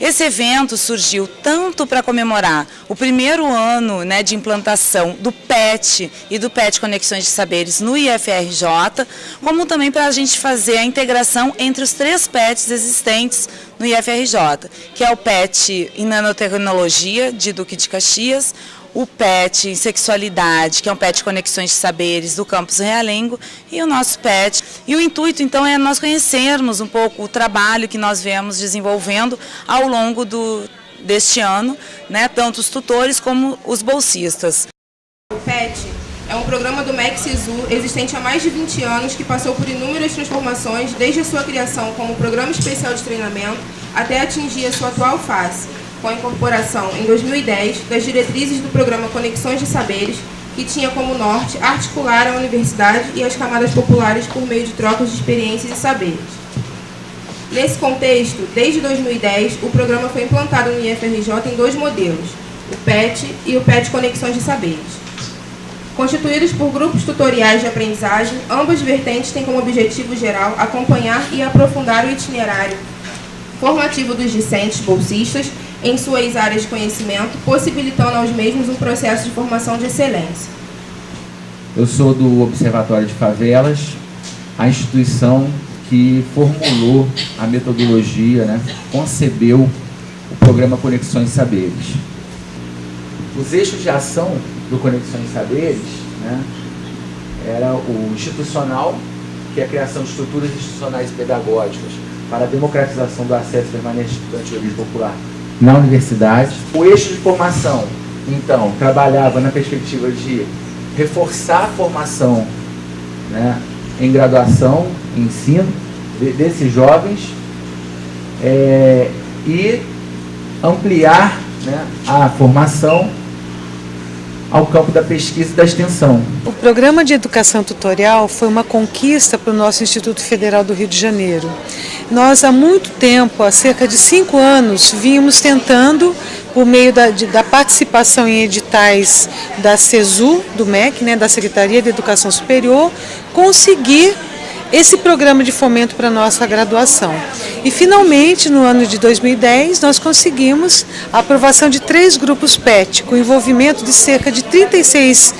Esse evento surgiu tanto para comemorar o primeiro ano né, de implantação do PET e do PET Conexões de Saberes no IFRJ, como também para a gente fazer a integração entre os três PETs existentes no IFRJ, que é o PET em nanotecnologia de Duque de Caxias, o PET em sexualidade, que é um PET Conexões de Saberes do campus Realengo, e o nosso PET. E o intuito, então, é nós conhecermos um pouco o trabalho que nós vemos desenvolvendo ao longo do, deste ano, né, tanto os tutores como os bolsistas. O PET é um programa do MEC SISU existente há mais de 20 anos que passou por inúmeras transformações desde a sua criação como programa especial de treinamento até atingir a sua atual fase com a incorporação, em 2010, das diretrizes do programa Conexões de Saberes, que tinha como norte articular a universidade e as camadas populares por meio de trocas de experiências e saberes. Nesse contexto, desde 2010, o programa foi implantado no IFRJ em dois modelos, o PET e o PET Conexões de Saberes. Constituídos por grupos tutoriais de aprendizagem, ambas vertentes têm como objetivo geral acompanhar e aprofundar o itinerário formativo dos discentes bolsistas em suas áreas de conhecimento, possibilitando aos mesmos um processo de formação de excelência. Eu sou do Observatório de Favelas, a instituição que formulou a metodologia, né, concebeu o programa Conexões Saberes. Os eixos de ação do Conexões Saberes né, era o institucional, que é a criação de estruturas institucionais pedagógicas para a democratização do acesso permanente estudante de origem popular na universidade. O eixo de formação, então, trabalhava na perspectiva de reforçar a formação né, em graduação, em ensino de, desses jovens é, e ampliar né, a formação ao campo da pesquisa e da extensão. O programa de educação tutorial foi uma conquista para o nosso Instituto Federal do Rio de Janeiro. Nós, há muito tempo, há cerca de cinco anos, vínhamos tentando, por meio da, de, da participação em editais da CESU, do MEC, né, da Secretaria de Educação Superior, conseguir esse programa de fomento para a nossa graduação. E finalmente, no ano de 2010, nós conseguimos a aprovação de três grupos PET, com envolvimento de cerca de 36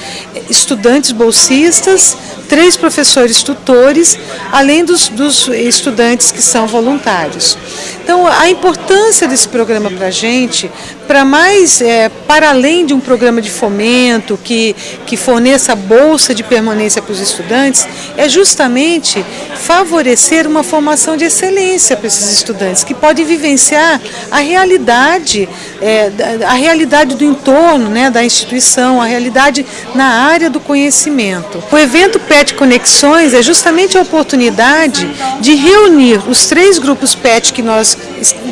estudantes bolsistas, três professores tutores, além dos, dos estudantes que são voluntários. Então, a importância desse programa para a gente, para mais, é, para além de um programa de fomento que, que forneça bolsa de permanência para os estudantes, é justamente favorecer uma formação de excelência para esses estudantes, que podem vivenciar a realidade, é, a realidade do entorno né, da instituição, a realidade na área do conhecimento. O evento PET Conexões é justamente a oportunidade de reunir os três grupos PET que nós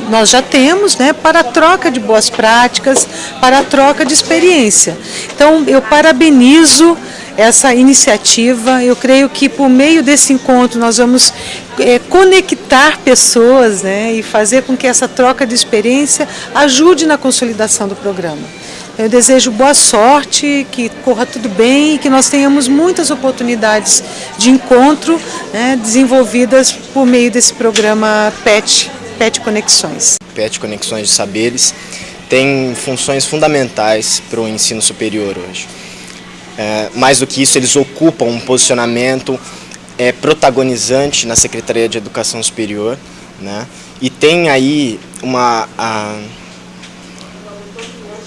nós já temos né, para a troca de boas práticas, para a troca de experiência. Então, eu parabenizo essa iniciativa. Eu creio que por meio desse encontro nós vamos é, conectar pessoas né, e fazer com que essa troca de experiência ajude na consolidação do programa. Eu desejo boa sorte, que corra tudo bem e que nós tenhamos muitas oportunidades de encontro né, desenvolvidas por meio desse programa PET PET Conexões. PET Conexões de Saberes tem funções fundamentais para o ensino superior hoje. É, mais do que isso, eles ocupam um posicionamento é, protagonizante na Secretaria de Educação Superior né, e tem aí uma... A,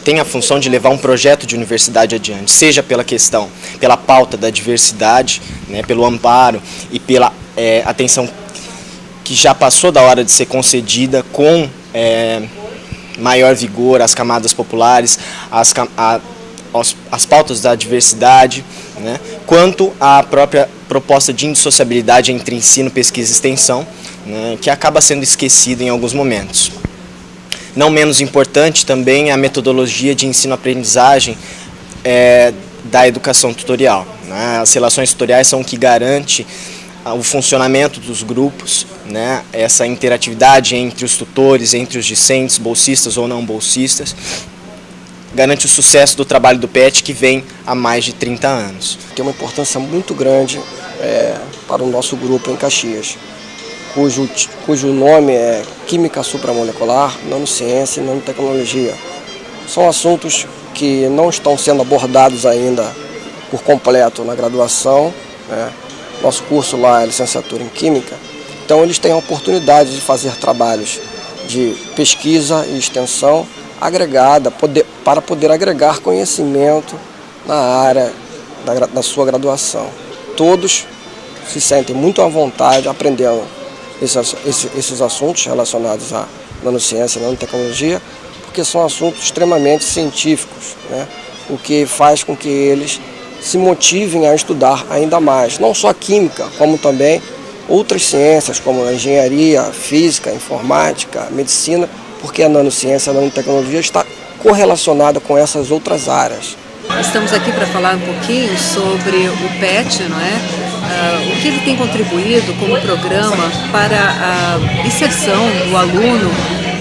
tem a função de levar um projeto de universidade adiante, seja pela questão, pela pauta da diversidade, né, pelo amparo e pela é, atenção que já passou da hora de ser concedida com é, maior vigor às camadas populares, às, a, as pautas da diversidade, né, quanto à própria proposta de indissociabilidade entre ensino, pesquisa e extensão, né, que acaba sendo esquecida em alguns momentos. Não menos importante também a metodologia de ensino-aprendizagem é, da educação tutorial. Né? As relações tutoriais são o que garante o funcionamento dos grupos, né, essa interatividade entre os tutores, entre os discentes, bolsistas ou não bolsistas, garante o sucesso do trabalho do PET que vem há mais de 30 anos. Tem uma importância muito grande é, para o nosso grupo em Caxias. cujo, cujo nome é Química Supramolecular, Nanociência e Nanotecnologia. São assuntos que não estão sendo abordados ainda por completo na graduação. Né? Nosso curso lá é licenciatura em Química, então eles têm a oportunidade de fazer trabalhos de pesquisa e extensão agregada poder, para poder agregar conhecimento na área da, da sua graduação. Todos se sentem muito à vontade aprendendo esses, esses, esses assuntos relacionados à nanociência e nanotecnologia, porque são assuntos extremamente científicos, né? o que faz com que eles se motivem a estudar ainda mais, não só química, como também outras ciências, como a engenharia, física, informática, medicina, porque a nanociência, a nanotecnologia está correlacionada com essas outras áreas. Estamos aqui para falar um pouquinho sobre o PET, não é? Uh, o que ele tem contribuído como programa para a inserção do aluno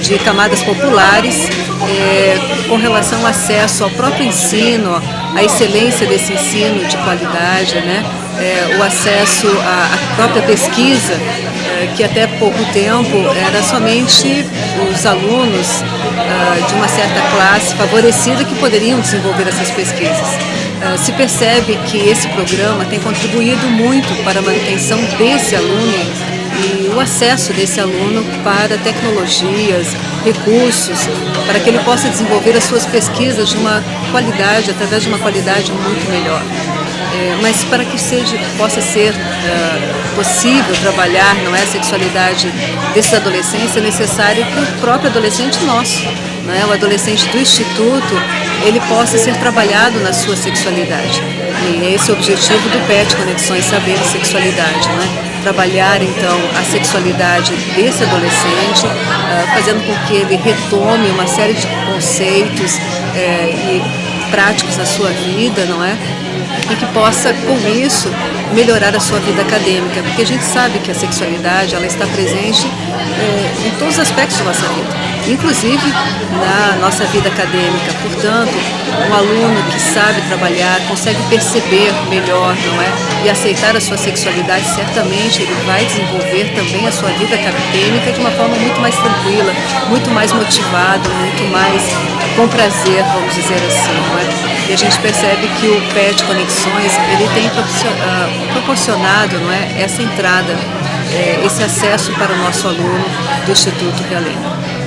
de camadas populares é, com relação ao acesso ao próprio ensino, à excelência desse ensino de qualidade, né? É, o acesso à, à própria pesquisa, que até pouco tempo era somente os alunos uh, de uma certa classe favorecida que poderiam desenvolver essas pesquisas. Uh, se percebe que esse programa tem contribuído muito para a manutenção desse aluno e o acesso desse aluno para tecnologias, recursos, para que ele possa desenvolver as suas pesquisas de uma qualidade, através de uma qualidade muito melhor. É, mas para que seja, possa ser uh, possível trabalhar não é, a sexualidade desses adolescentes, é necessário que o próprio adolescente nosso, não é, o adolescente do Instituto, ele possa ser trabalhado na sua sexualidade. E esse é o objetivo do PET, Conexões Saber e Sexualidade. Não é? trabalhar então a sexualidade desse adolescente, uh, fazendo com que ele retome uma série de conceitos uh, e práticos na sua vida, não é? E que possa, com isso, melhorar a sua vida acadêmica, porque a gente sabe que a sexualidade ela está presente uh, em todos os aspectos da nossa vida inclusive na nossa vida acadêmica. Portanto, um aluno que sabe trabalhar, consegue perceber melhor, não é? E aceitar a sua sexualidade, certamente ele vai desenvolver também a sua vida acadêmica de uma forma muito mais tranquila, muito mais motivado, muito mais com prazer, vamos dizer assim, não é? E a gente percebe que o PET Conexões, ele tem ah, proporcionado não é, essa entrada, eh, esse acesso para o nosso aluno do Instituto Realengo.